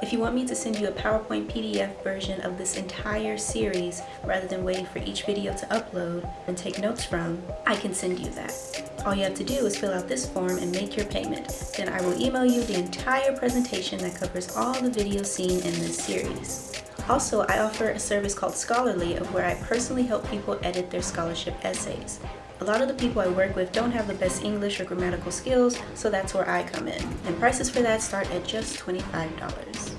If you want me to send you a PowerPoint PDF version of this entire series rather than waiting for each video to upload and take notes from, I can send you that. All you have to do is fill out this form and make your payment. Then I will email you the entire presentation that covers all the videos seen in this series. Also, I offer a service called Scholarly of where I personally help people edit their scholarship essays. A lot of the people I work with don't have the best English or grammatical skills, so that's where I come in. And prices for that start at just $25.